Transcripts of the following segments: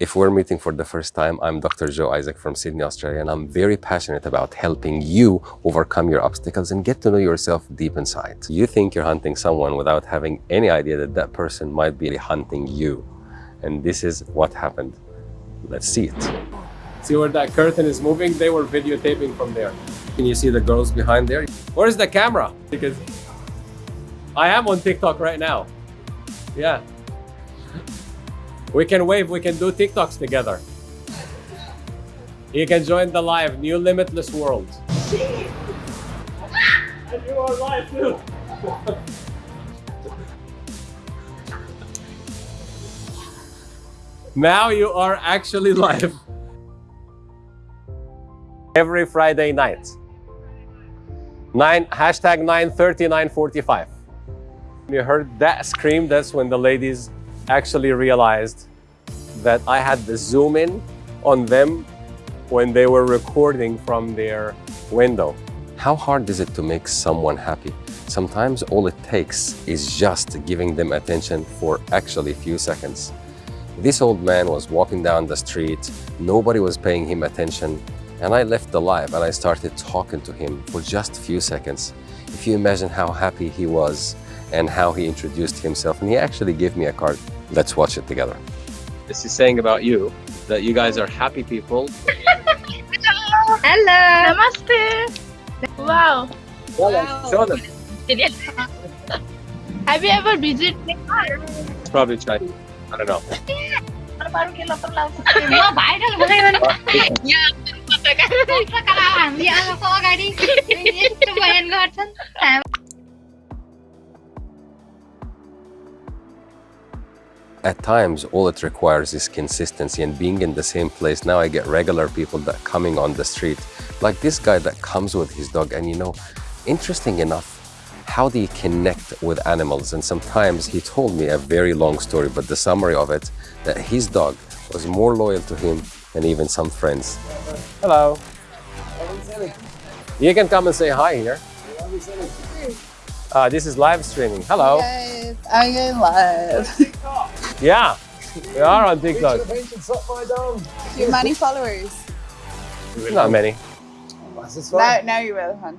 If we're meeting for the first time, I'm Dr. Joe Isaac from Sydney, Australia, and I'm very passionate about helping you overcome your obstacles and get to know yourself deep inside. You think you're hunting someone without having any idea that that person might be hunting you. And this is what happened. Let's see it. See where that curtain is moving? They were videotaping from there. Can you see the girls behind there? Where's the camera? Because I am on TikTok right now. Yeah. We can wave, we can do TikToks together. You can join the live, new limitless world. and you are live too. now you are actually live. Every Friday night. Nine, hashtag 930, 945. You heard that scream, that's when the ladies actually realized that I had the zoom in on them when they were recording from their window. How hard is it to make someone happy? Sometimes all it takes is just giving them attention for actually a few seconds. This old man was walking down the street, nobody was paying him attention, and I left the live and I started talking to him for just a few seconds. If you imagine how happy he was and how he introduced himself, and he actually gave me a card. Let's watch it together. This is saying about you that you guys are happy people. Hello. Hello. Namaste. Wow. wow. Show them. Have you ever visited It's probably Chinese. I don't know. At times, all it requires is consistency and being in the same place. Now I get regular people that coming on the street, like this guy that comes with his dog. And you know, interesting enough, how do you connect with animals? And sometimes he told me a very long story, but the summary of it, that his dog was more loyal to him than even some friends. Hello. You can come and say hi here. Uh, this is live streaming. Hello. Guys, I'm going live. yeah, we are on TikTok. Do you have many followers? Not many. Now, now you will, hon.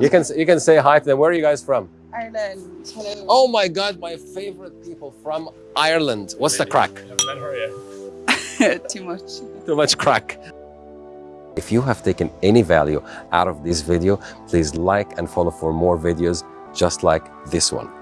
You can you can say hi to them. Where are you guys from? Ireland. Hello. Oh my God, my favorite people from Ireland. What's the crack? Too much. Too much crack. If you have taken any value out of this video, please like and follow for more videos just like this one.